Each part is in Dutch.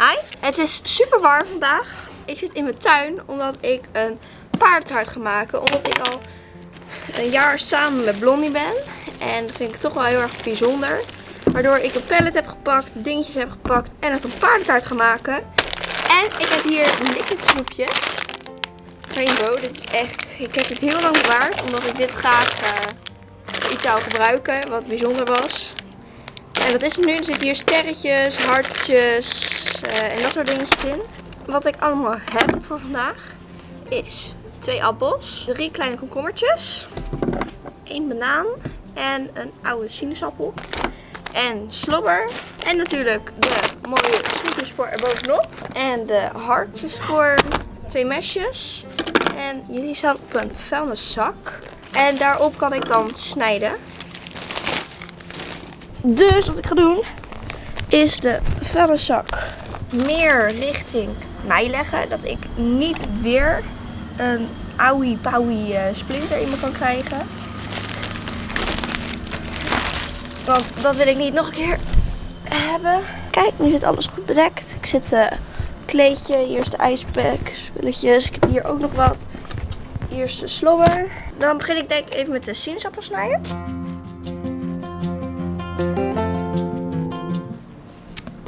Hi, het is super warm vandaag. Ik zit in mijn tuin omdat ik een paardentaart ga maken. Omdat ik al een jaar samen met Blondie ben. En dat vind ik toch wel heel erg bijzonder. Waardoor ik een pallet heb gepakt, dingetjes heb gepakt en het een paardentaart ga maken. En ik heb hier liquid snoepjes. Rainbow, dit is echt, ik heb dit heel lang bewaard. Omdat ik dit graag uh, iets zou gebruiken, wat bijzonder was. En dat is het nu. Er zitten hier sterretjes, hartjes uh, en dat soort dingetjes in. Wat ik allemaal heb voor vandaag is twee appels, drie kleine komkommertjes, één banaan en een oude sinaasappel. En slobber. En natuurlijk de mooie snoepjes voor erbovenop. En de hartjes voor twee mesjes. En jullie staan op een vuilniszak. En daarop kan ik dan snijden. Dus wat ik ga doen is de vuilniszak meer richting mij leggen. Dat ik niet weer een owie powie eh, splinter in me kan krijgen. Want dat wil ik niet nog een keer hebben. Kijk, nu zit alles goed bedekt. Ik zit uh, kleedje, hier is de ijspack, spulletjes. Ik heb hier ook nog wat. Hier is de slobber. Dan begin ik denk ik even met de sinaasappel snijden.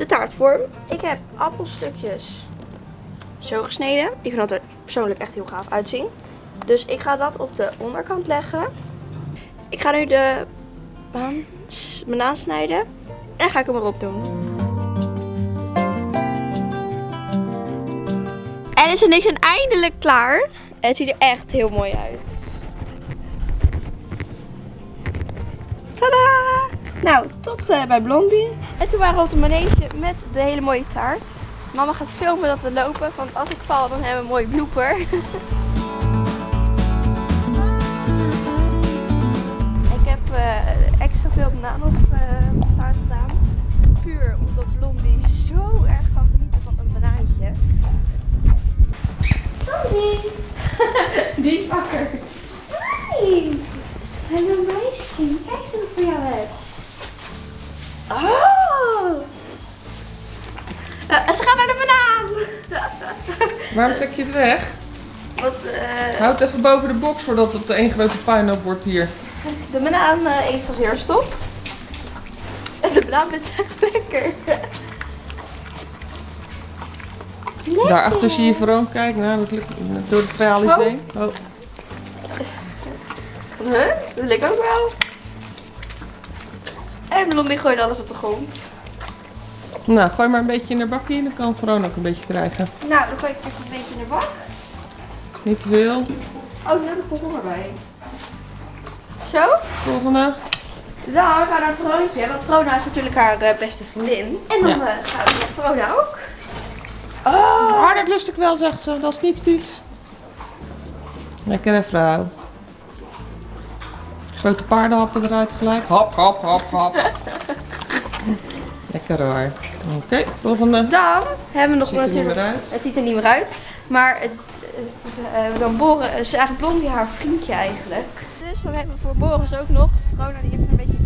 De taartvorm. Ik heb appelstukjes zo gesneden. Ik vind dat er persoonlijk echt heel gaaf uitzien. Dus ik ga dat op de onderkant leggen. Ik ga nu de banaan snijden. En dan ga ik hem erop doen. En is er niks en eindelijk klaar. Het ziet er echt heel mooi uit. Tadaa! Nou, tot uh, bij Blondie. En toen waren we op de manege met de hele mooie taart. Mama gaat filmen dat we lopen, want als ik val dan hebben we een mooie blooper. ik heb uh, extra veel banaan op uh, taart gedaan. Puur omdat Blondie zo erg kan genieten van een banaantje. Blondie! Die is wakker. Hi! Hallo meisje, kijk eens wat ik voor jou heb. Oh! Uh, ze gaan naar de banaan! Waarom trek je het weg? Wat, uh... Houd even boven de box voordat het één grote puinhoop wordt hier. De banaan uh, eet als eerst op. En de banaan is echt lekker. lekker. Daarachter zie je Veron, kijk nou, dat lukt door de tralies oh. heen. Oh. Huh? Dat lukt ook wel. En Blondie gooit alles op de grond. Nou, gooi maar een beetje in de bakje en dan kan Veron ook een beetje krijgen. Nou, dan gooi ik even een beetje in de bak. Niet te veel. Oh, er heb ik komkommer bij. Zo. Volgende. Dan gaan we naar Veroontje, want Verona is natuurlijk haar uh, beste vriendin. En dan ja. uh, gaan we naar Verona ook. Oh. oh, dat lust ik wel, zegt ze. Dat is niet vies. Lekkere vrouw. Grote paardenhappen eruit gelijk. Hop, hop, hop, hop. Lekker hoor. Oké, okay, volgende. Dan hebben we nog ziet natuurlijk. Er niet meer uit. Het ziet er niet meer uit. Maar het, uh, dan Boren is eigenlijk Blondie haar vriendje eigenlijk. Dus dan hebben we voor Boris ook nog. Vrona die heeft een beetje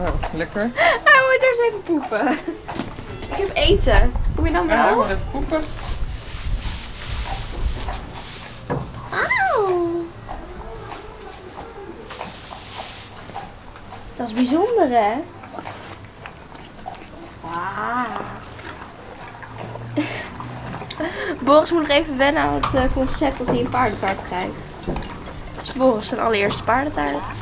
Oh, lekker. Hij moet eerst even poepen. Ik heb eten. Kom je dan wel? Ja, maar even poepen. Auw. Dat is bijzonder, hè? Wow. Boris moet nog even wennen aan het uh, concept dat hij een paardentaart krijgt. Dus Boris zijn allereerste paardentaart.